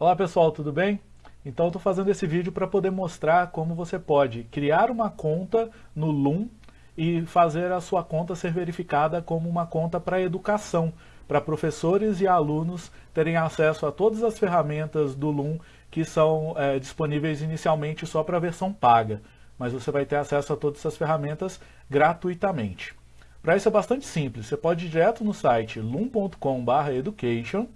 Olá pessoal, tudo bem? Então estou fazendo esse vídeo para poder mostrar como você pode criar uma conta no Loom e fazer a sua conta ser verificada como uma conta para educação, para professores e alunos terem acesso a todas as ferramentas do Loom que são é, disponíveis inicialmente só para a versão paga, mas você vai ter acesso a todas essas ferramentas gratuitamente. Para isso é bastante simples, você pode ir direto no site loom.com/education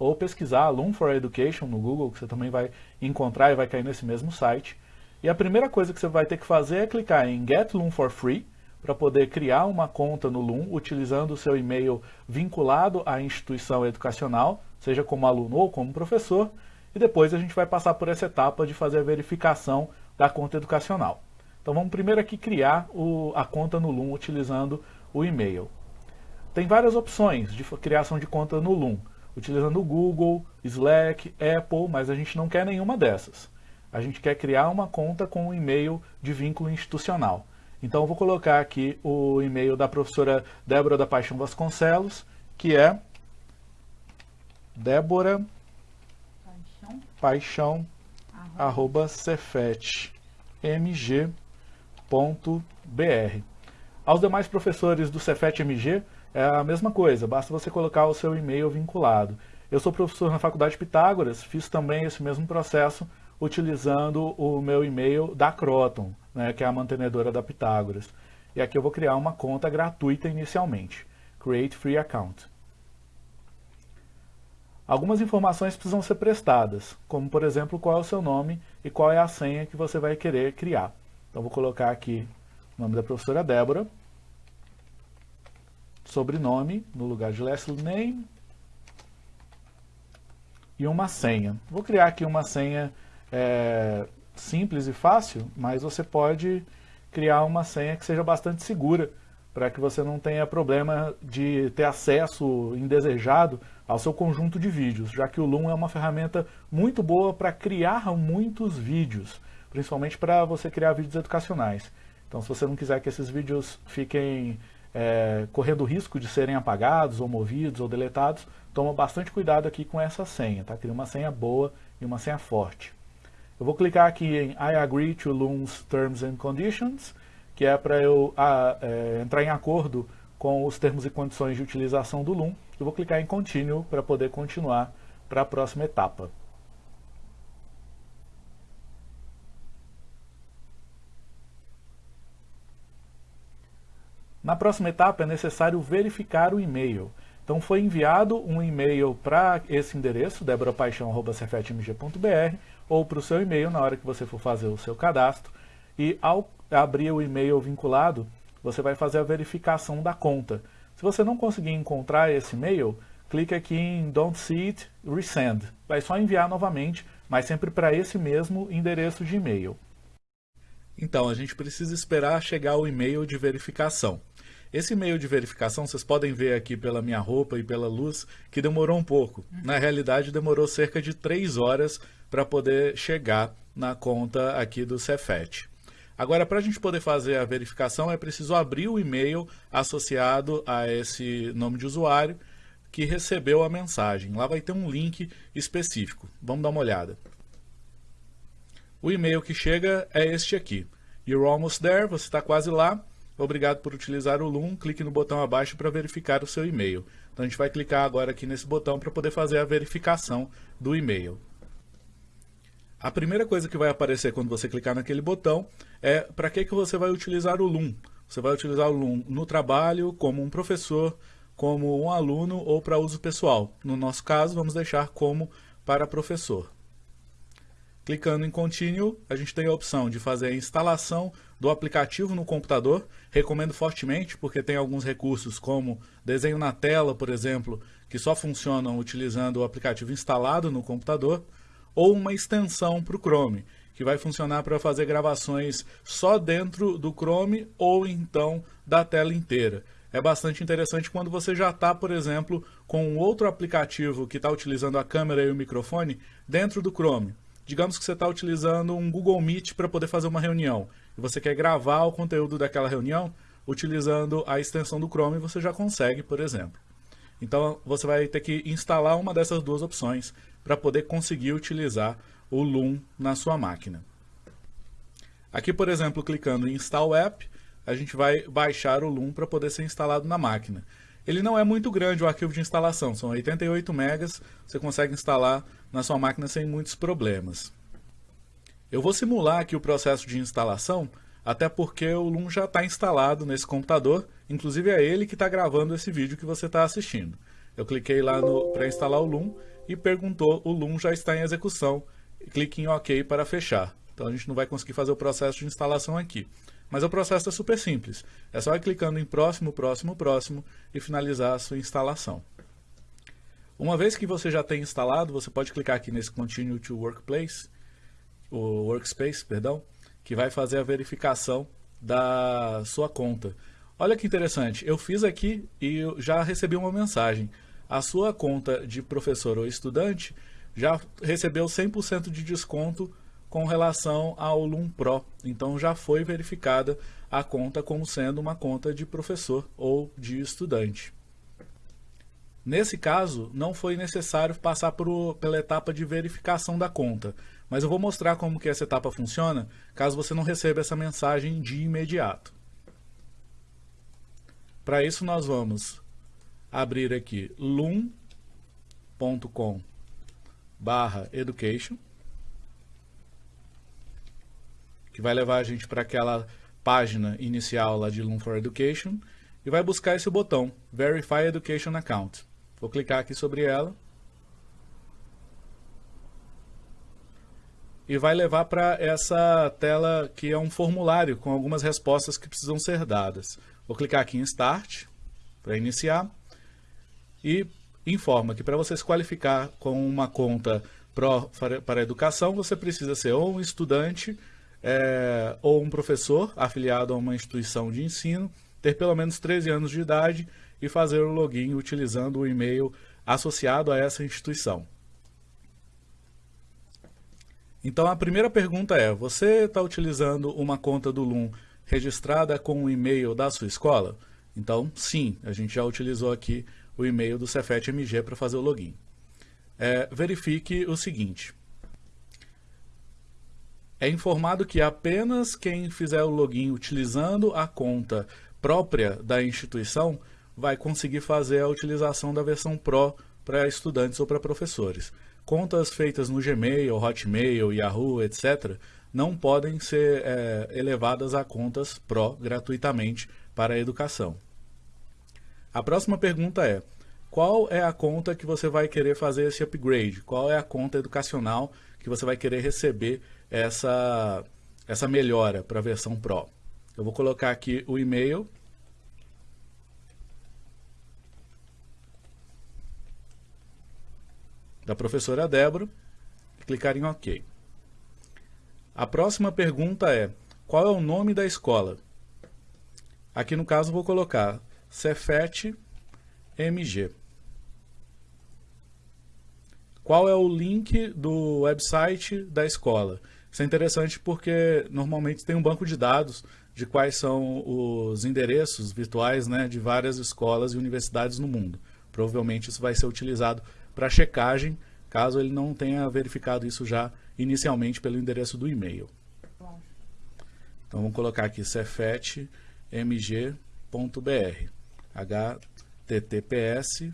ou pesquisar Loom for Education no Google, que você também vai encontrar e vai cair nesse mesmo site. E a primeira coisa que você vai ter que fazer é clicar em Get Loom for Free, para poder criar uma conta no Loom, utilizando o seu e-mail vinculado à instituição educacional, seja como aluno ou como professor, e depois a gente vai passar por essa etapa de fazer a verificação da conta educacional. Então vamos primeiro aqui criar o, a conta no Loom utilizando o e-mail. Tem várias opções de criação de conta no Loom utilizando o Google, Slack, Apple, mas a gente não quer nenhuma dessas. A gente quer criar uma conta com um e-mail de vínculo institucional. Então eu vou colocar aqui o e-mail da professora Débora da Paixão Vasconcelos, que é Débora Paixão, Paixão arroba cefetmg.br. Aos demais professores do Cefet-MG, é a mesma coisa, basta você colocar o seu e-mail vinculado. Eu sou professor na Faculdade Pitágoras, fiz também esse mesmo processo utilizando o meu e-mail da Croton, né, que é a mantenedora da Pitágoras. E aqui eu vou criar uma conta gratuita inicialmente. Create Free Account. Algumas informações precisam ser prestadas, como por exemplo qual é o seu nome e qual é a senha que você vai querer criar. Então vou colocar aqui o nome da professora Débora sobrenome no lugar de last name e uma senha. Vou criar aqui uma senha é, simples e fácil, mas você pode criar uma senha que seja bastante segura para que você não tenha problema de ter acesso indesejado ao seu conjunto de vídeos, já que o Loom é uma ferramenta muito boa para criar muitos vídeos, principalmente para você criar vídeos educacionais. Então se você não quiser que esses vídeos fiquem é, correndo o risco de serem apagados, ou movidos, ou deletados, toma bastante cuidado aqui com essa senha, tá? Cria uma senha boa e uma senha forte. Eu vou clicar aqui em I agree to Loom's Terms and Conditions, que é para eu a, é, entrar em acordo com os termos e condições de utilização do Loom. Eu vou clicar em Continue para poder continuar para a próxima etapa. Na próxima etapa é necessário verificar o e-mail. Então foi enviado um e-mail para esse endereço, deborapaixão.cefetmg.br, ou para o seu e-mail na hora que você for fazer o seu cadastro. E ao abrir o e-mail vinculado, você vai fazer a verificação da conta. Se você não conseguir encontrar esse e-mail, clique aqui em Don't See It, Resend. Vai só enviar novamente, mas sempre para esse mesmo endereço de e-mail. Então, a gente precisa esperar chegar o e-mail de verificação. Esse e-mail de verificação, vocês podem ver aqui pela minha roupa e pela luz, que demorou um pouco. Na realidade, demorou cerca de três horas para poder chegar na conta aqui do Cefet. Agora, para a gente poder fazer a verificação, é preciso abrir o e-mail associado a esse nome de usuário que recebeu a mensagem. Lá vai ter um link específico. Vamos dar uma olhada. O e-mail que chega é este aqui. You're almost there, você está quase lá. Obrigado por utilizar o Loom. Clique no botão abaixo para verificar o seu e-mail. Então a gente vai clicar agora aqui nesse botão para poder fazer a verificação do e-mail. A primeira coisa que vai aparecer quando você clicar naquele botão é para que, que você vai utilizar o Loom. Você vai utilizar o Loom no trabalho, como um professor, como um aluno ou para uso pessoal. No nosso caso, vamos deixar como para professor. Clicando em Continue, a gente tem a opção de fazer a instalação do aplicativo no computador. Recomendo fortemente, porque tem alguns recursos como desenho na tela, por exemplo, que só funcionam utilizando o aplicativo instalado no computador, ou uma extensão para o Chrome, que vai funcionar para fazer gravações só dentro do Chrome ou então da tela inteira. É bastante interessante quando você já está, por exemplo, com outro aplicativo que está utilizando a câmera e o microfone dentro do Chrome. Digamos que você está utilizando um Google Meet para poder fazer uma reunião e você quer gravar o conteúdo daquela reunião utilizando a extensão do Chrome, você já consegue, por exemplo. Então você vai ter que instalar uma dessas duas opções para poder conseguir utilizar o Loom na sua máquina. Aqui, por exemplo, clicando em Install App, a gente vai baixar o Loom para poder ser instalado na máquina. Ele não é muito grande o arquivo de instalação, são 88 megas, você consegue instalar na sua máquina sem muitos problemas. Eu vou simular aqui o processo de instalação, até porque o Loom já está instalado nesse computador, inclusive é ele que está gravando esse vídeo que você está assistindo. Eu cliquei lá para instalar o Loom e perguntou o Loom já está em execução, clique em OK para fechar. Então a gente não vai conseguir fazer o processo de instalação aqui. Mas o processo é super simples. É só ir clicando em próximo, próximo, próximo e finalizar a sua instalação. Uma vez que você já tem instalado, você pode clicar aqui nesse Continue to Workplace, o Workspace, perdão, que vai fazer a verificação da sua conta. Olha que interessante, eu fiz aqui e já recebi uma mensagem. A sua conta de professor ou estudante já recebeu 100% de desconto com relação ao Loom Pro. Então já foi verificada a conta como sendo uma conta de professor ou de estudante. Nesse caso, não foi necessário passar por, pela etapa de verificação da conta, mas eu vou mostrar como que essa etapa funciona, caso você não receba essa mensagem de imediato. Para isso nós vamos abrir aqui loom.com education que vai levar a gente para aquela página inicial lá de Loom for Education e vai buscar esse botão, Verify Education Account. Vou clicar aqui sobre ela. E vai levar para essa tela que é um formulário com algumas respostas que precisam ser dadas. Vou clicar aqui em Start para iniciar e informa que para você se qualificar com uma conta Pro para educação, você precisa ser ou um estudante é, ou um professor afiliado a uma instituição de ensino, ter pelo menos 13 anos de idade e fazer o login utilizando o e-mail associado a essa instituição. Então a primeira pergunta é, você está utilizando uma conta do Loom registrada com o e-mail da sua escola? Então sim, a gente já utilizou aqui o e-mail do Cefet MG para fazer o login. É, verifique o seguinte, é informado que apenas quem fizer o login utilizando a conta própria da instituição vai conseguir fazer a utilização da versão Pro para estudantes ou para professores. Contas feitas no Gmail, Hotmail, Yahoo, etc., não podem ser é, elevadas a contas Pro gratuitamente para a educação. A próxima pergunta é, qual é a conta que você vai querer fazer esse upgrade? Qual é a conta educacional que você vai querer receber essa, essa melhora para a versão Pro. Eu vou colocar aqui o e-mail. Da professora Débora. Clicar em OK. A próxima pergunta é, qual é o nome da escola? Aqui no caso vou colocar Cefet MG. Qual é o link do website da escola? Isso é interessante porque normalmente tem um banco de dados de quais são os endereços virtuais né, de várias escolas e universidades no mundo. Provavelmente isso vai ser utilizado para checagem, caso ele não tenha verificado isso já inicialmente pelo endereço do e-mail. Então vamos colocar aqui cefetmg.br https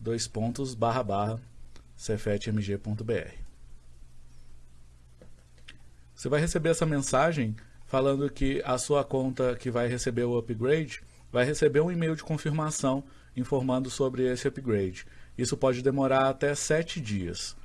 dois pontos barra barra cefetmg.br você vai receber essa mensagem falando que a sua conta que vai receber o upgrade vai receber um e-mail de confirmação informando sobre esse upgrade. Isso pode demorar até sete dias.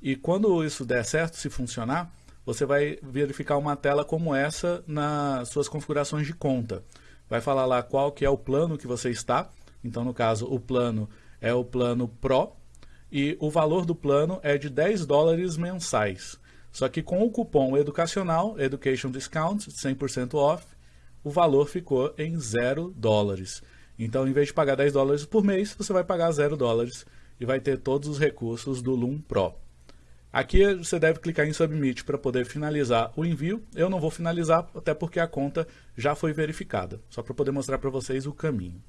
E quando isso der certo, se funcionar, você vai verificar uma tela como essa nas suas configurações de conta. Vai falar lá qual que é o plano que você está. Então, no caso, o plano é o plano Pro, e o valor do plano é de 10 dólares mensais. Só que com o cupom educacional, Education Discount, 100% off, o valor ficou em 0 dólares. Então, em vez de pagar 10 dólares por mês, você vai pagar 0 dólares e vai ter todos os recursos do Loom Pro. Aqui você deve clicar em Submit para poder finalizar o envio. Eu não vou finalizar, até porque a conta já foi verificada, só para poder mostrar para vocês o caminho.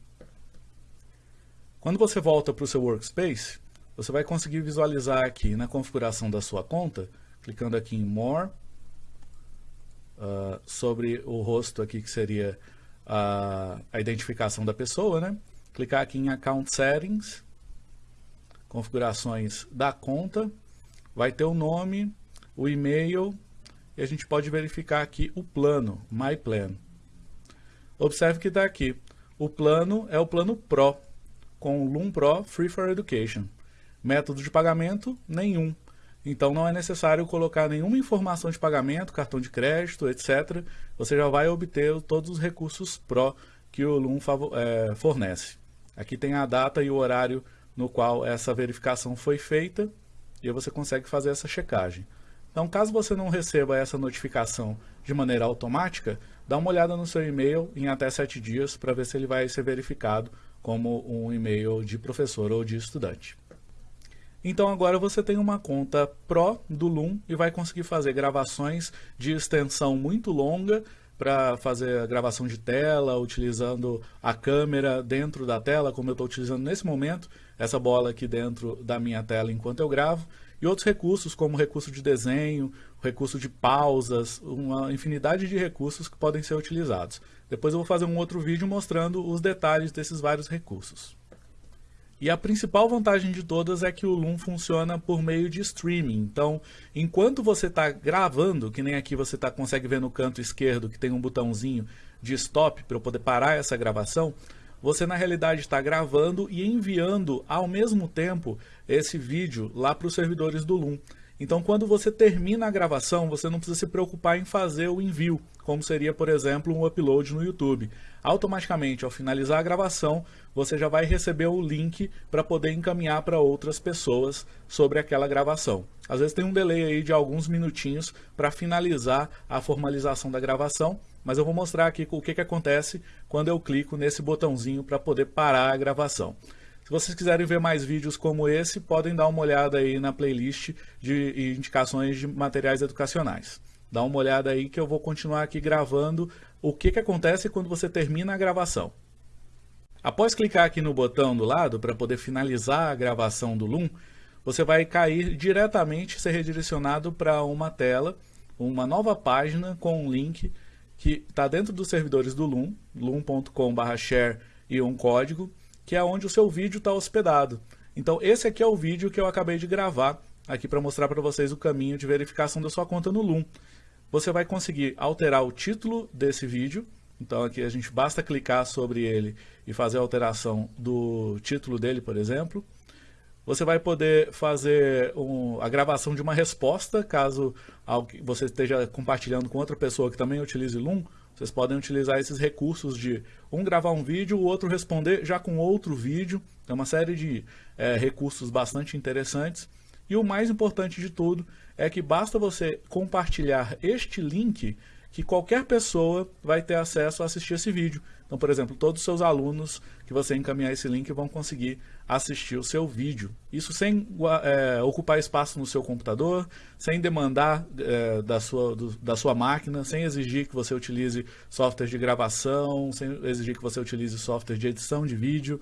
Quando você volta para o seu Workspace, você vai conseguir visualizar aqui na configuração da sua conta, clicando aqui em More, uh, sobre o rosto aqui que seria a, a identificação da pessoa, né? Clicar aqui em Account Settings, configurações da conta, vai ter o nome, o e-mail, e a gente pode verificar aqui o plano, My Plan. Observe que está aqui, o plano é o plano Pro, com o Loom Pro Free for Education. Método de pagamento, nenhum. Então não é necessário colocar nenhuma informação de pagamento, cartão de crédito, etc. Você já vai obter todos os recursos Pro que o Loom é, fornece. Aqui tem a data e o horário no qual essa verificação foi feita e você consegue fazer essa checagem. Então, caso você não receba essa notificação de maneira automática, dá uma olhada no seu e-mail em até 7 dias para ver se ele vai ser verificado como um e-mail de professor ou de estudante. Então agora você tem uma conta Pro do Loom e vai conseguir fazer gravações de extensão muito longa para fazer a gravação de tela, utilizando a câmera dentro da tela, como eu estou utilizando nesse momento, essa bola aqui dentro da minha tela enquanto eu gravo, e outros recursos como recurso de desenho, recurso de pausas, uma infinidade de recursos que podem ser utilizados. Depois eu vou fazer um outro vídeo mostrando os detalhes desses vários recursos. E a principal vantagem de todas é que o Loom funciona por meio de streaming. Então, enquanto você está gravando, que nem aqui você tá, consegue ver no canto esquerdo que tem um botãozinho de stop para eu poder parar essa gravação, você na realidade está gravando e enviando ao mesmo tempo esse vídeo lá para os servidores do Loom. Então, quando você termina a gravação, você não precisa se preocupar em fazer o envio, como seria, por exemplo, um upload no YouTube. Automaticamente, ao finalizar a gravação, você já vai receber o link para poder encaminhar para outras pessoas sobre aquela gravação. Às vezes tem um delay aí de alguns minutinhos para finalizar a formalização da gravação, mas eu vou mostrar aqui o que, que acontece quando eu clico nesse botãozinho para poder parar a gravação. Se vocês quiserem ver mais vídeos como esse, podem dar uma olhada aí na playlist de indicações de materiais educacionais. Dá uma olhada aí que eu vou continuar aqui gravando o que, que acontece quando você termina a gravação. Após clicar aqui no botão do lado para poder finalizar a gravação do Loom, você vai cair diretamente, ser redirecionado para uma tela, uma nova página com um link que está dentro dos servidores do Loom, loom.com/share e um código que é onde o seu vídeo está hospedado. Então esse aqui é o vídeo que eu acabei de gravar aqui para mostrar para vocês o caminho de verificação da sua conta no Loom. Você vai conseguir alterar o título desse vídeo, então aqui a gente basta clicar sobre ele e fazer a alteração do título dele, por exemplo. Você vai poder fazer um, a gravação de uma resposta, caso você esteja compartilhando com outra pessoa que também utilize Loom, vocês podem utilizar esses recursos de um gravar um vídeo, o outro responder já com outro vídeo. É uma série de é, recursos bastante interessantes. E o mais importante de tudo é que basta você compartilhar este link que qualquer pessoa vai ter acesso a assistir esse vídeo. Então, por exemplo, todos os seus alunos que você encaminhar esse link vão conseguir assistir o seu vídeo. Isso sem é, ocupar espaço no seu computador, sem demandar é, da, sua, do, da sua máquina, sem exigir que você utilize software de gravação, sem exigir que você utilize software de edição de vídeo,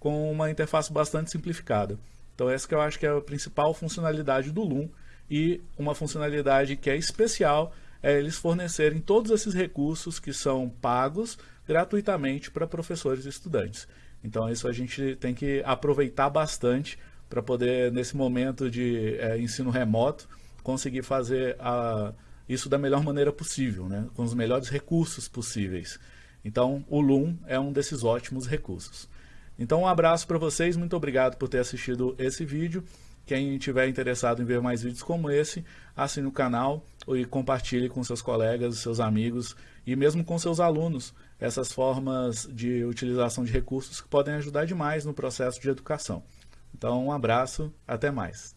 com uma interface bastante simplificada. Então essa que eu acho que é a principal funcionalidade do Loom e uma funcionalidade que é especial é eles fornecerem todos esses recursos que são pagos gratuitamente para professores e estudantes. Então isso a gente tem que aproveitar bastante para poder, nesse momento de é, ensino remoto, conseguir fazer a, isso da melhor maneira possível, né? com os melhores recursos possíveis. Então o Loom é um desses ótimos recursos. Então um abraço para vocês, muito obrigado por ter assistido esse vídeo. Quem tiver interessado em ver mais vídeos como esse, assine o canal e compartilhe com seus colegas, seus amigos e mesmo com seus alunos essas formas de utilização de recursos que podem ajudar demais no processo de educação. Então, um abraço, até mais.